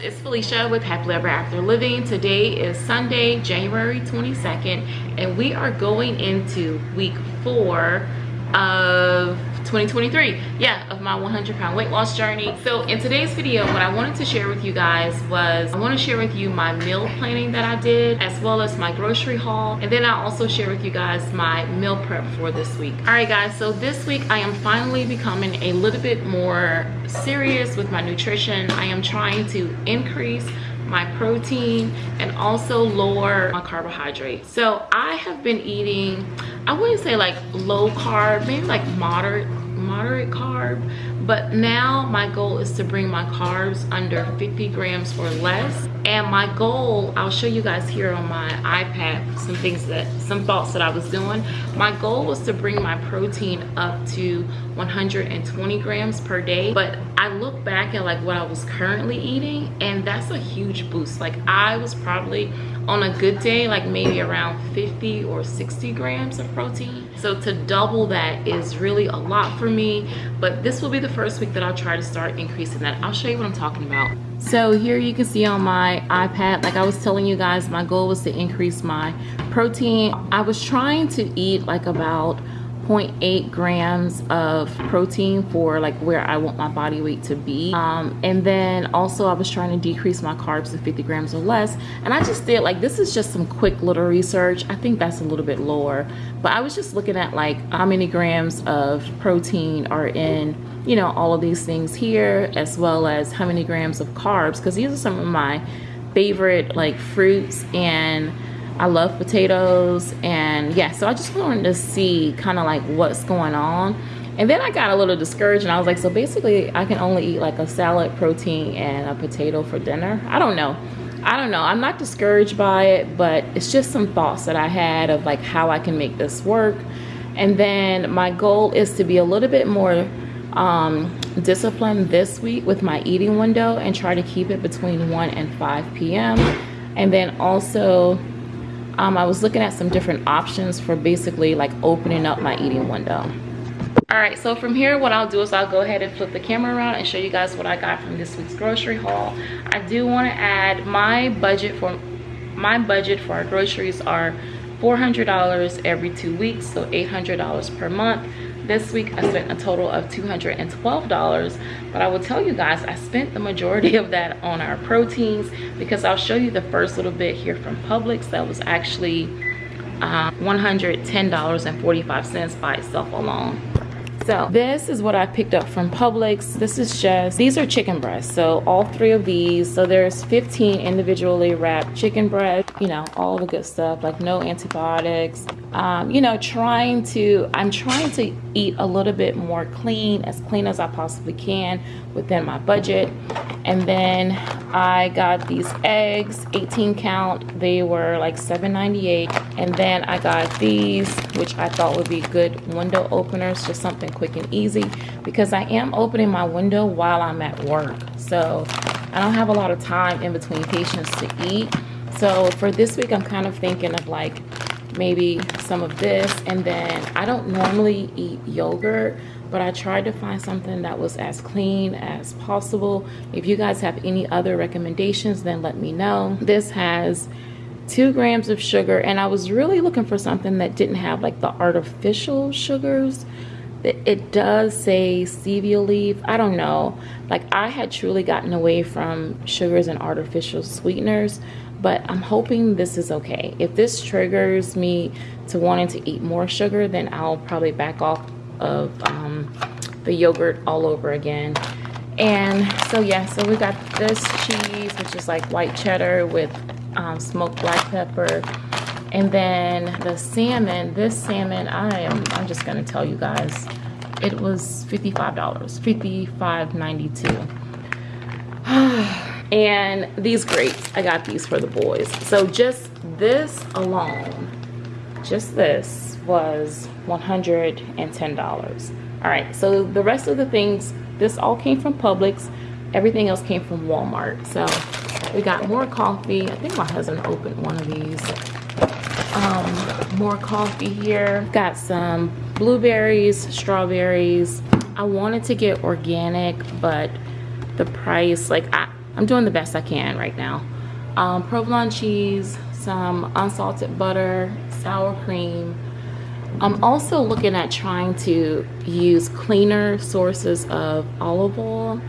it's felicia with happily ever after living. Today is sunday january 22nd and we are going into week four of 2023 yeah of my 100 pound weight loss journey. So in today's video what i wanted to share with you guys was i want to share with you my meal planning that i did as well as my grocery haul and then i also share with you guys my meal prep for this week. All right guys so this week i am finally becoming a little bit more serious with my nutrition. I am trying to increase my protein and also lower my carbohydrates. So i have been eating i wouldn't say like low carb maybe like moderate moderate carb but now my goal is to bring my carbs under 50 grams or less. And my goal i'll show you guys here on my ipad some things that some thoughts that i was doing. My goal was to bring my protein up to 120 grams per day but i look back at like what i was currently eating and that's a huge boost. Like i was probably on a good day like maybe around 50 or 60 grams of protein. So to double that is really a lot for me but this will be the first week that i'll try to start increasing that. I'll show you what i'm talking about. So here you can see on my ipad like i was telling you guys my goal was to increase my protein. I was trying to eat like about 0.8 grams of protein for like where I want my body weight to be. Um, and then also I was trying to decrease my carbs to 50 grams or less. And I just did like, this is just some quick little research. I think that's a little bit lower, but I was just looking at like how many grams of protein are in you know all of these things here as well as how many grams of carbs because these are some of my favorite like fruits and I love potatoes and yeah so I just wanted to see kind of like what's going on. And then I got a little discouraged and I was like so basically I can only eat like a salad protein and a potato for dinner? I don't know. I don't know. I'm not discouraged by it but it's just some thoughts that I had of like how I can make this work. And then my goal is to be a little bit more um, disciplined this week with my eating window and try to keep it between 1 and 5 p.m. And then also um, I was looking at some different options for basically like opening up my eating window. All right, so from here, what I'll do is I'll go ahead and flip the camera around and show you guys what I got from this week's grocery haul. I do want to add my budget for my budget for our groceries are $400 every two weeks, so $800 per month this week i spent a total of 212 dollars but i will tell you guys i spent the majority of that on our proteins because i'll show you the first little bit here from publix that was actually uh, 110 dollars and 45 cents by itself alone so this is what I picked up from Publix. This is just, these are chicken breasts. So all three of these, so there's 15 individually wrapped chicken breasts, you know, all the good stuff, like no antibiotics. Um, you know, trying to, I'm trying to eat a little bit more clean, as clean as I possibly can within my budget. And then I got these eggs, 18 count. They were like $7.98. And then I got these, which I thought would be good window openers, just something quick and easy because I am opening my window while I'm at work. So I don't have a lot of time in between patients to eat. So for this week, I'm kind of thinking of like maybe some of this. And then I don't normally eat yogurt, but I tried to find something that was as clean as possible. If you guys have any other recommendations, then let me know. This has two grams of sugar and I was really looking for something that didn't have like the artificial sugars it does say stevia leaf. I don't know. Like i had truly gotten away from sugars and artificial sweeteners but i'm hoping this is okay. If this triggers me to wanting to eat more sugar then i'll probably back off of um, the yogurt all over again. And so yeah so we got this cheese which is like white cheddar with um, smoked black pepper and then the salmon this salmon i am i'm just gonna tell you guys it was 55 dollars 55.92 and these grapes i got these for the boys. So just this alone just this was 110 dollars. All right so the rest of the things this all came from publix. Everything else came from walmart. So we got more coffee. I think my husband opened one of these um, more coffee here. Got some blueberries, strawberries. I wanted to get organic, but the price, like I, I'm doing the best I can right now. Um, provolone cheese, some unsalted butter, sour cream. I'm also looking at trying to use cleaner sources of olive oil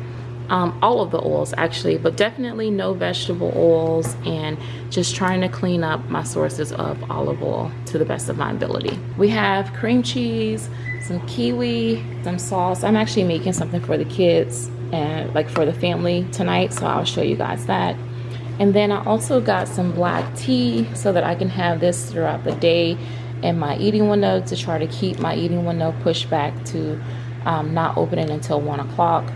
um, all of the oils actually but definitely no vegetable oils and just trying to clean up my sources of olive oil to the best of my ability. We have cream cheese some kiwi some sauce. I'm actually making something for the kids and like for the family tonight so i'll show you guys that. And then i also got some black tea so that i can have this throughout the day in my eating window to try to keep my eating window pushed back to um, not opening until one o'clock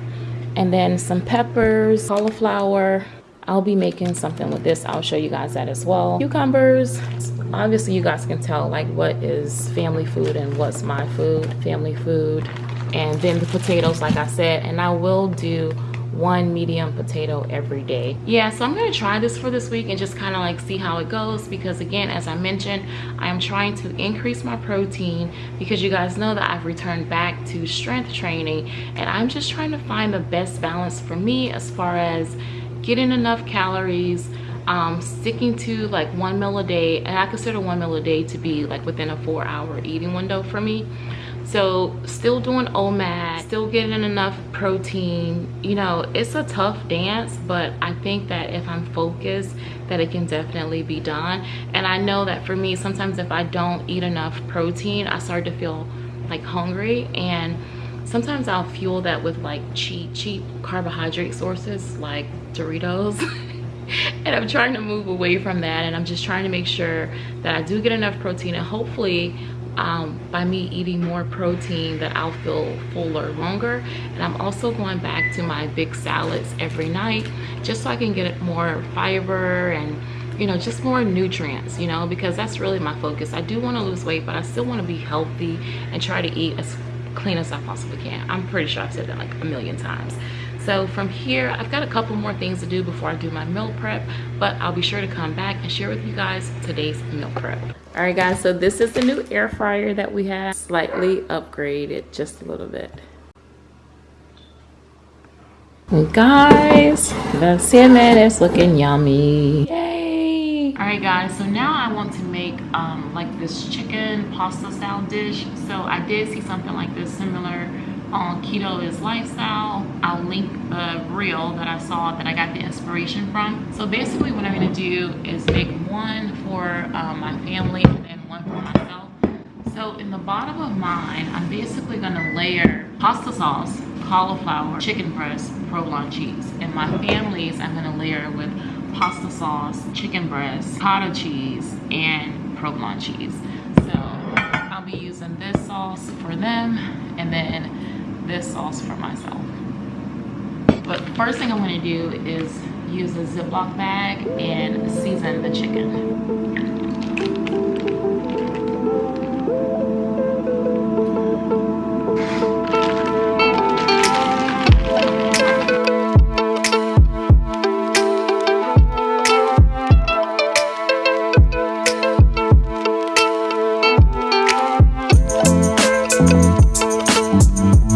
and then some peppers, cauliflower. I'll be making something with this. I'll show you guys that as well. Cucumbers. Obviously, you guys can tell like what is family food and what's my food, family food. And then the potatoes, like I said, and I will do one medium potato every day. Yeah so i'm going to try this for this week and just kind of like see how it goes because again as i mentioned i am trying to increase my protein because you guys know that i've returned back to strength training and i'm just trying to find the best balance for me as far as getting enough calories um, sticking to like one meal a day and i consider one meal a day to be like within a four hour eating window for me so still doing omad still getting enough protein. You know it's a tough dance but i think that if i'm focused that it can definitely be done. And i know that for me sometimes if i don't eat enough protein i start to feel like hungry. And sometimes i'll fuel that with like cheap cheap carbohydrate sources like doritos and i'm trying to move away from that and i'm just trying to make sure that i do get enough protein and hopefully um, by me eating more protein that I'll feel fuller longer. And I'm also going back to my big salads every night just so I can get more fiber and you know just more nutrients you know because that's really my focus. I do want to lose weight but I still want to be healthy and try to eat as clean as I possibly can. I'm pretty sure I've said that like a million times so from here i've got a couple more things to do before i do my meal prep but i'll be sure to come back and share with you guys today's meal prep. All right guys so this is the new air fryer that we have. Slightly upgraded just a little bit. Guys the salmon is looking yummy. Yay! All right guys so now i want to make um like this chicken pasta style dish so i did see something like this similar on Keto is Lifestyle. I'll link the reel that I saw that I got the inspiration from. So basically what I'm gonna do is make one for um, my family and then one for myself. So in the bottom of mine, I'm basically gonna layer pasta sauce, cauliflower, chicken breast, provolone cheese. And my family's, I'm gonna layer with pasta sauce, chicken breast, cottage cheese, and provolone cheese. So I'll be using this sauce for them and then this sauce for myself. But first thing I'm gonna do is use a Ziploc bag and season the chicken.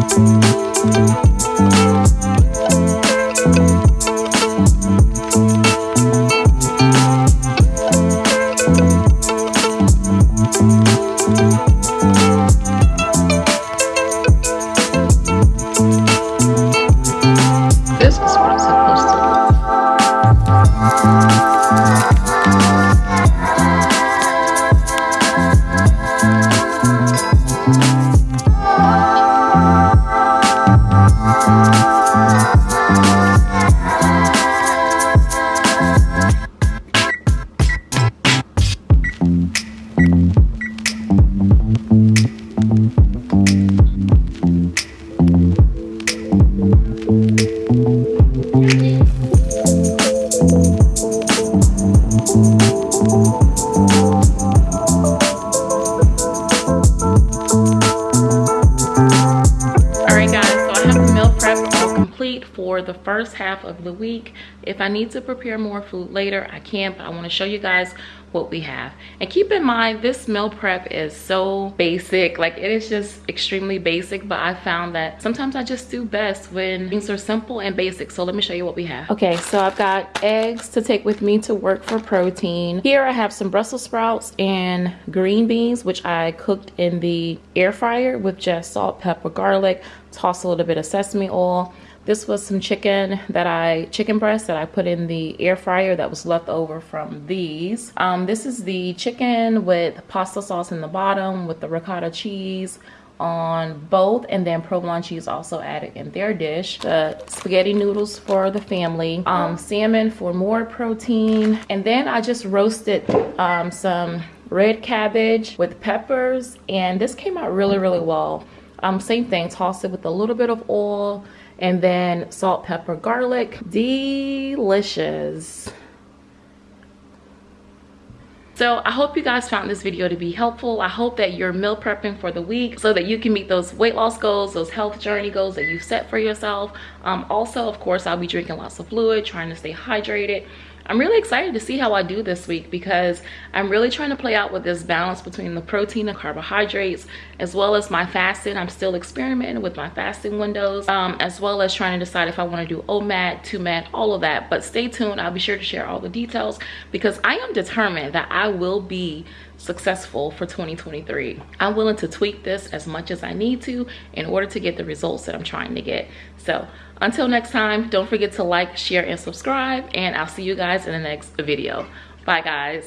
For the first half of the week if i need to prepare more food later i can but i want to show you guys what we have. And keep in mind this meal prep is so basic like it is just extremely basic but i found that sometimes i just do best when things are simple and basic. So let me show you what we have. Okay so i've got eggs to take with me to work for protein. Here i have some brussels sprouts and green beans which i cooked in the air fryer with just salt pepper garlic toss a little bit of sesame oil this was some chicken that I, chicken breast that I put in the air fryer that was left over from these. Um, this is the chicken with pasta sauce in the bottom with the ricotta cheese on both and then provolone cheese also added in their dish the spaghetti noodles for the family um, salmon for more protein and then i just roasted um, some red cabbage with peppers and this came out really really well um, same thing toss it with a little bit of oil and then salt, pepper, garlic. Delicious. So I hope you guys found this video to be helpful. I hope that you're meal prepping for the week so that you can meet those weight loss goals, those health journey goals that you set for yourself. Um, also, of course, I'll be drinking lots of fluid, trying to stay hydrated. I'm really excited to see how I do this week because I'm really trying to play out with this balance between the protein and carbohydrates as well as my fasting. I'm still experimenting with my fasting windows um, as well as trying to decide if I want to do OMAD, 2MAD, all of that. But stay tuned. I'll be sure to share all the details because I am determined that I will be successful for 2023. I'm willing to tweak this as much as I need to in order to get the results that I'm trying to get. So until next time, don't forget to like, share, and subscribe, and I'll see you guys in the next video. Bye guys.